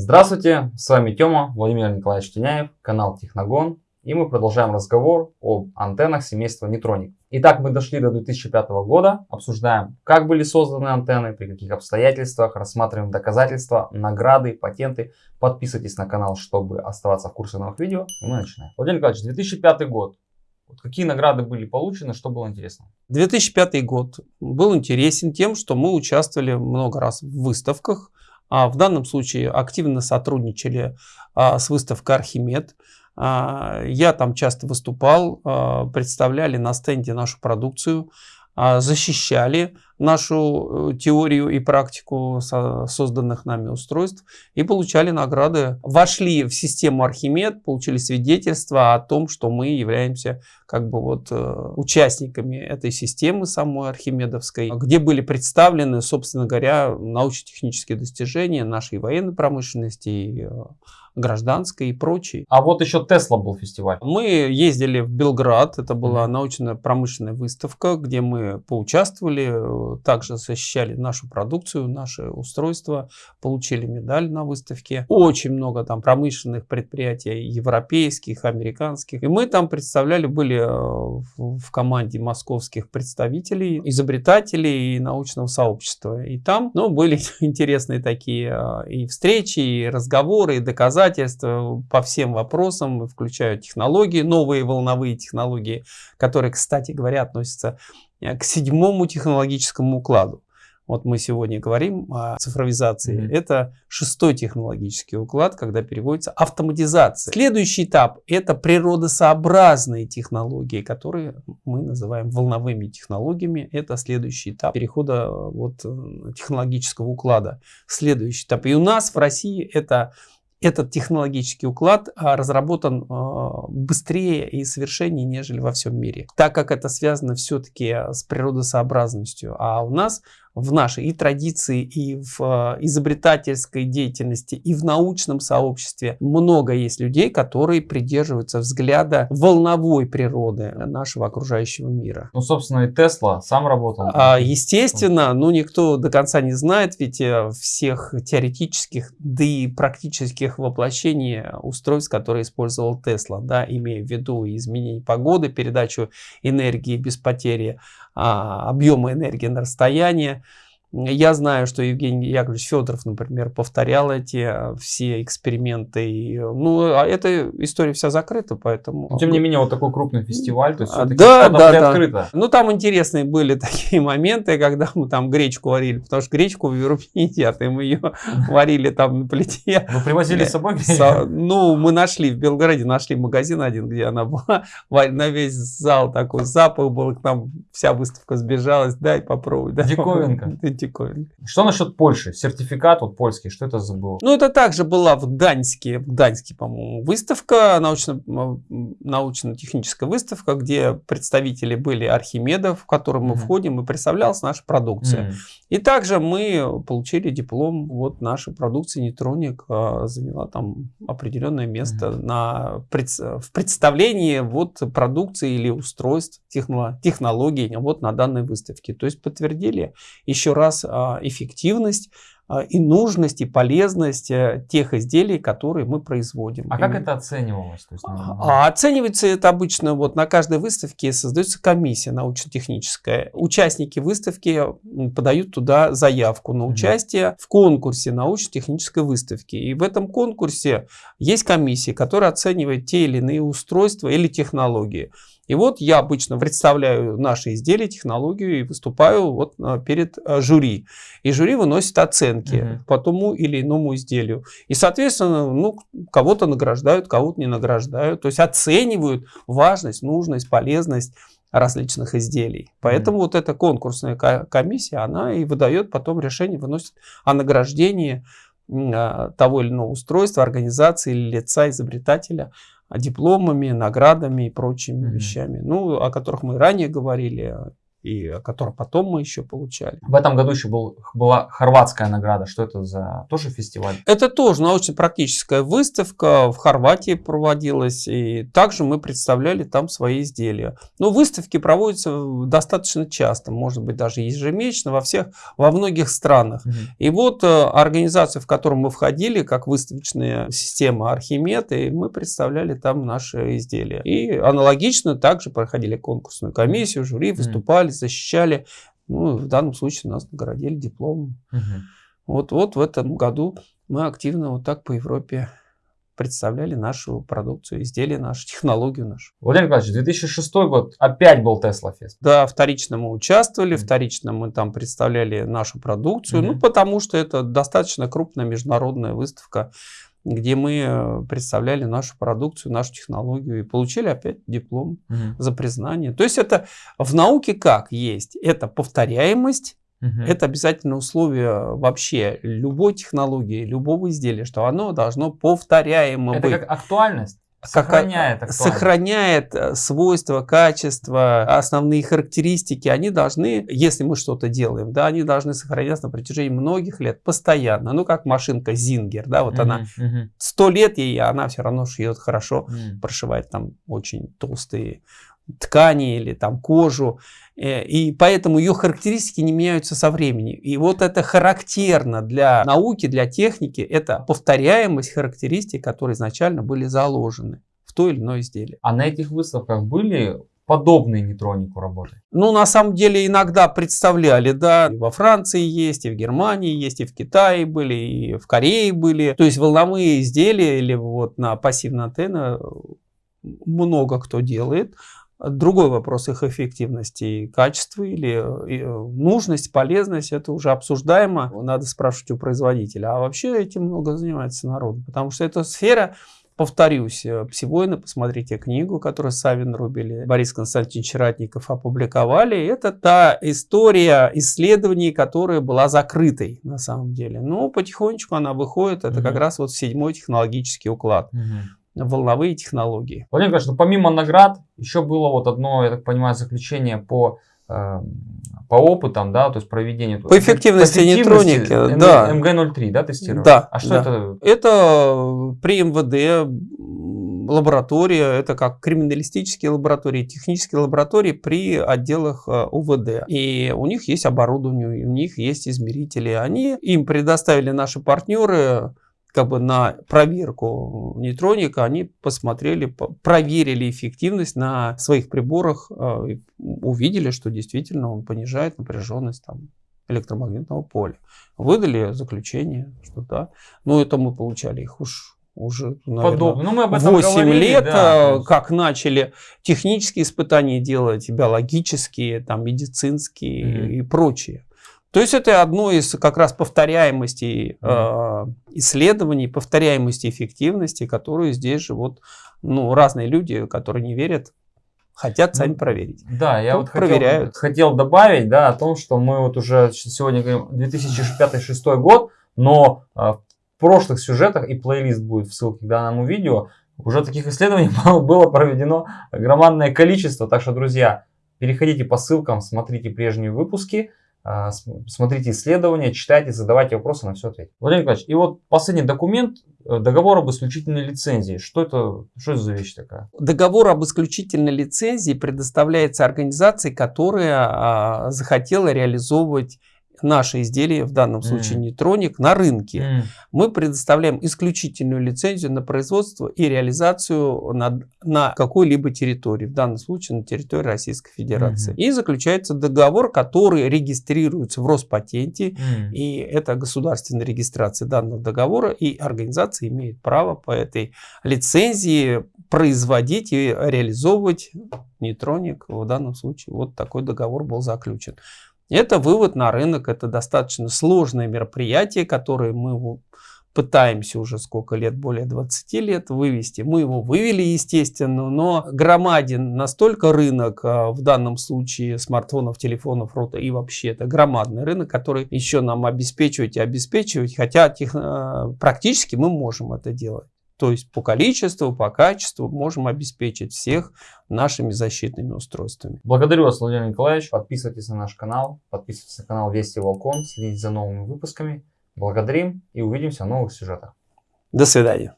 Здравствуйте, с вами Тёма, Владимир Николаевич Теняев, канал Техногон. И мы продолжаем разговор об антеннах семейства Нейтроник. Итак, мы дошли до 2005 года, обсуждаем, как были созданы антенны, при каких обстоятельствах, рассматриваем доказательства, награды, патенты. Подписывайтесь на канал, чтобы оставаться в курсе новых видео. И мы начинаем. Владимир Николаевич, 2005 год. Какие награды были получены, что было интересно? 2005 год был интересен тем, что мы участвовали много раз в выставках. А в данном случае активно сотрудничали а, с выставкой «Архимед». А, я там часто выступал, представляли на стенде нашу продукцию, защищали нашу э, теорию и практику созданных нами устройств и получали награды. Вошли в систему Архимед, получили свидетельство о том, что мы являемся как бы вот э, участниками этой системы самой Архимедовской, где были представлены, собственно говоря, научно-технические достижения нашей военной промышленности и э, гражданской и прочей. А вот еще Тесла был фестиваль. Мы ездили в Белград, это была научно-промышленная выставка, где мы поучаствовали, также защищали нашу продукцию, наши устройства, получили медаль на выставке. Очень много там промышленных предприятий, европейских, американских. И мы там представляли, были э, в команде московских представителей, изобретателей и научного сообщества. И там ну, были интересные такие э, и встречи, и разговоры, и доказательства по всем вопросам, включая технологии, новые волновые технологии, которые, кстати говоря, относятся Э, к седьмому технологическому укладу. Вот мы сегодня говорим о цифровизации. Mm -hmm. Это шестой технологический уклад, когда переводится автоматизация. Следующий этап – это природосообразные технологии, которые мы называем волновыми технологиями. Это следующий этап перехода э, вот, э, технологического уклада. Следующий этап. И у нас в России это этот технологический уклад а, разработан а, быстрее и совершеннее, нежели во всем мире. Так как это связано все-таки с природосообразностью. А у нас в нашей и традиции, и в э, изобретательской деятельности, и в научном сообществе много есть людей, которые придерживаются взгляда волновой природы нашего окружающего мира. Ну, собственно, и Тесла сам работал. А, естественно, ну, никто до конца не знает, ведь э, всех теоретических, да и практических воплощений устройств, которые использовал Тесла, да, имея в виду изменение погоды, передачу энергии без потери а, объема энергии на расстояние, я знаю, что Евгений Яковлевич Федоров, например, повторял эти э, все эксперименты. И, ну, а эта история вся закрыта, поэтому... Но, тем не менее, вот такой крупный фестиваль, то есть а, да, да, да. открыто. Ну, там интересные были такие моменты, когда мы там гречку варили, потому что гречку в Европе не едят, и мы ее варили там на плите. Вы привозили с собой гречку? Ну, мы нашли, в Белгороде нашли магазин один, где она была, на весь зал такой запах был, к нам вся выставка сбежалась, дай попробуй. Дай Диковинка антикварный. Что насчет Польши? Сертификат вот польский, что это за был? Ну, это также была в Гданьске, в Гданьске, по-моему, выставка, научно-техническая выставка, где представители были Архимедов, в котором мы mm -hmm. входим, и представлялась наша продукция. Mm -hmm. И также мы получили диплом, вот наша продукция Нейтроник а, заняла там определенное место mm -hmm. на, в представлении вот продукции или устройств, технологий вот на данной выставке. То есть подтвердили еще раз раз а, эффективность а, и нужность, и полезность э, тех изделий, которые мы производим. А как это оценивалось? То есть, ну, а, оценивается это обычно вот на каждой выставке создается комиссия научно-техническая. Участники выставки подают туда заявку на участие в конкурсе научно-технической выставки. И в этом конкурсе есть комиссия, которая оценивает те или иные устройства или технологии. И вот я обычно представляю наши изделия, технологию и выступаю вот а, перед а, жюри. И жюри выносит оценки угу. по тому или иному изделию. И, соответственно, ну, кого-то награждают, кого-то не награждают. То есть оценивают важность, нужность, полезность различных изделий. Поэтому mm. вот эта конкурсная комиссия, она и выдает потом решение, выносит о награждении того или иного устройства, организации или лица изобретателя дипломами, наградами и прочими mm -hmm. вещами, ну, о которых мы ранее говорили, и который потом мы еще получали. В этом году еще был, была хорватская награда. Что это за тоже фестиваль? Это тоже научно-практическая выставка. В Хорватии проводилась. И также мы представляли там свои изделия. Но выставки проводятся достаточно часто. Может быть, даже ежемесячно во всех, во многих странах. Угу. И вот э, организация, в которую мы входили, как выставочная система Архимед, и мы представляли там наши изделия. И аналогично также проходили конкурсную комиссию, жюри, выступали выступали, защищали. Ну, в данном случае нас наградили дипломом. Угу. Вот, вот в этом году мы активно вот так по Европе представляли нашу продукцию, изделия наши, технологию нашу. Владимир Николаевич, 2006 год опять был Tesla Fest. Да, вторично мы участвовали, mm-hmm. вторично мы там представляли нашу продукцию, mm-hmm. ну потому что это достаточно крупная международная выставка где мы э, представляли нашу продукцию, нашу технологию и получили опять диплом угу. за признание. То есть это в науке как есть? Это повторяемость, угу. это обязательное условие вообще любой технологии, любого изделия, что оно должно повторяемо это быть. Это как актуальность? Сохраняет, как, сохраняет э, свойства, качества, основные характеристики. Они должны, если мы что-то делаем, да, они должны сохраняться на протяжении многих лет, постоянно. Ну, как машинка Зингер, да, вот uh-huh, она сто лет ей, она все равно шьет хорошо, uh-huh. прошивает там очень толстые ткани или там кожу. Э, и поэтому ее характеристики не меняются со временем. И вот это характерно для науки, для техники. Это повторяемость характеристик, которые изначально были заложены в то или иное изделие. А на этих выставках были подобные нейтронику работы? Ну, на самом деле, иногда представляли, да, и во Франции есть, и в Германии есть, и в Китае были, и в Корее были. То есть волновые изделия или вот на пассивной антенне много кто делает. Другой вопрос их эффективности и качества или э, нужность, полезность, это уже обсуждаемо. Надо спрашивать у производителя. А вообще этим много занимается народ, потому что эта сфера, повторюсь, э, Псивойна, посмотрите книгу, которую Савин Рубили, Борис Константинович Ратников опубликовали. Это та история исследований, которая была закрытой на самом деле. Но потихонечку она выходит, это mm-hmm. как раз вот седьмой технологический уклад. Mm-hmm волновые технологии. Владимир Николаевич, ну, помимо наград, еще было вот одно, я так понимаю, заключение по э, по опытам, да, то есть проведению... По эффективности, по эффективности нейтроники, да. МГ-03, да, тестировали? Да. А что да. это? Это при МВД лаборатория, это как криминалистические лаборатории, технические лаборатории при отделах э, УВД. И у них есть оборудование, у них есть измерители. Они им предоставили наши партнеры как бы на проверку нейтроника, они посмотрели, проверили эффективность на своих приборах, а, увидели, что действительно он понижает напряженность там, электромагнитного поля. Выдали заключение, что да. Но это мы получали их уж уже, наверное, ну, мы об этом 8 говорили, лет, да, а, как начали технические испытания делать, биологические, там, медицинские mm-hmm. и прочие. То есть это одно из как раз повторяемостей э, исследований, повторяемости эффективности, которую здесь же вот ну, разные люди, которые не верят, хотят сами ну, проверить. Да, я Тут вот проверяют. Хотел, хотел добавить да, о том, что мы вот уже сегодня говорим 2005-2006 год, но э, в прошлых сюжетах и плейлист будет в ссылке к данному видео, уже таких исследований было проведено громадное количество. Так что, друзья, переходите по ссылкам, смотрите прежние выпуски. А, смотрите исследования, читайте, задавайте вопросы, на все ответить. Владимир Николаевич, и вот последний документ, э, договор об исключительной лицензии. Что это, что это за вещь такая? Договор об исключительной лицензии предоставляется организации, которая а, захотела реализовывать наши изделия, в данном случае mm. нейтроник, на рынке. Mm. Мы предоставляем исключительную лицензию на производство и реализацию на, на какой-либо территории, в данном случае на территории Российской Федерации. Mm. И заключается договор, который регистрируется в Роспатенте, mm. и это государственная регистрация данного договора, и организация имеет право по этой лицензии производить и реализовывать нейтроник. В данном случае вот такой договор был заключен. Это вывод на рынок, это достаточно сложное мероприятие, которое мы пытаемся уже сколько лет, более 20 лет вывести. Мы его вывели, естественно, но громаден настолько рынок, а, в данном случае смартфонов, телефонов, рота и вообще это громадный рынок, который еще нам обеспечивать и обеспечивать, хотя тех, а, практически мы можем это делать. То есть по количеству, по качеству можем обеспечить всех нашими защитными устройствами. Благодарю вас, Владимир Николаевич. Подписывайтесь на наш канал, подписывайтесь на канал Вести Волкон, следите за новыми выпусками. Благодарим и увидимся в новых сюжетах. До свидания.